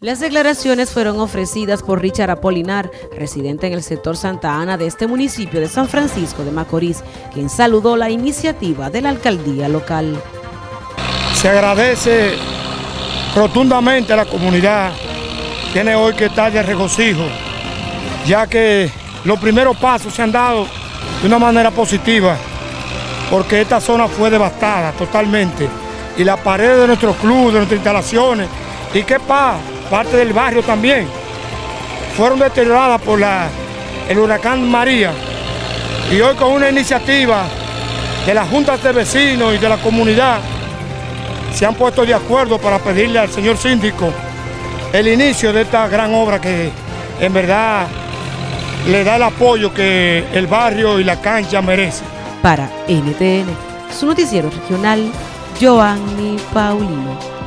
Las declaraciones fueron ofrecidas por Richard Apolinar, residente en el sector Santa Ana de este municipio de San Francisco de Macorís, quien saludó la iniciativa de la alcaldía local. Se agradece rotundamente a la comunidad, tiene hoy que estar de regocijo, ya que los primeros pasos se han dado de una manera positiva, porque esta zona fue devastada totalmente, y la pared de nuestro club, de nuestras instalaciones, y qué pasa parte del barrio también, fueron deterioradas por la, el huracán María. Y hoy con una iniciativa de las juntas de vecinos y de la comunidad, se han puesto de acuerdo para pedirle al señor síndico el inicio de esta gran obra que en verdad le da el apoyo que el barrio y la cancha merecen. Para NTN, su noticiero regional, Joanny Paulino.